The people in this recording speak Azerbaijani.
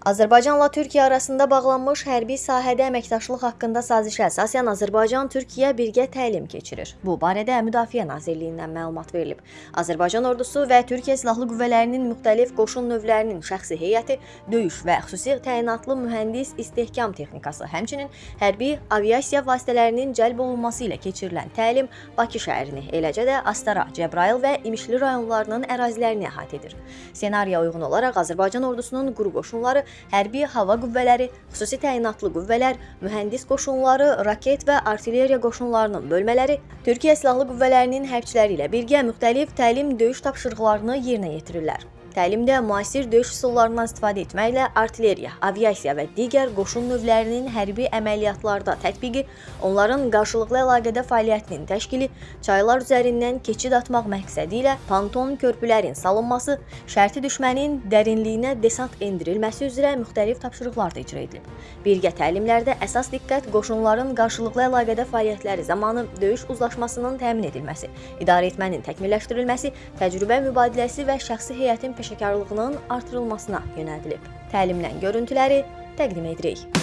Azərbaycanla Türkiyə arasında bağlanmış hərbi sahədə əməkdaşlıq haqqında sazişə əsasən Azərbaycan-Türkiyə birgə təlim keçirir. Bu barədə Müdafiə Nazirliyindən məlumat verilib. Azərbaycan ordusu və Türkiyə Silahlı Qüvvələrinin müxtəlif qoşun növlərinin şəxsi heyəti, döyüş və xüsusi təyinatlı mühəndis istehkam texnikası, həmçinin hərbi aviasiya vasitələrinin cəlb olunması ilə keçirilən təlim Bakı şəhərini, eləcə də Astara, Cəbrayıl və İmişli rayonlarının ərazilərini əhatə edir. Ssenariyə uyğun olaraq Azərbaycan ordusunun quru qoşunları hərbi hava qüvvələri, xüsusi təyinatlı qüvvələr, mühəndis qoşunları, raket və artilleriya qoşunlarının bölmələri Türkiyə Silahlı Qüvvələrinin hərbçiləri ilə birgə müxtəlif təlim-döyüş tapşırıqlarını yerinə yetirirlər. Təlimdə müasir döyüş üsullarından istifadə etməklə artilleriya, aviasiya və digər qoşun növlərinin hərbi əməliyyatlarda tətbiqi, onların qarşılıqlı əlaqədə fəaliyyətinin təşkili, çaylar üzərindən keçid atmaq məqsədi ilə ponton körpülərin salınması, şərti düşmənin dərinliyinə desant endirilməsi üzrə müxtəlif tapşırıqlar da icra edilib. Birgə təlimlərdə əsas diqqət qoşunların qarşılıqlı əlaqədə fəaliyyətləri zamanı döyüş uzlaşmasının təmin edilməsi, idarə etmənin təkmilləşdirilməsi, təcrübə mübadiləsi və şəxsi heyətin peşəkarlığının artırılmasına yönəldilib. Təlimdən görüntüləri təqdim edirik.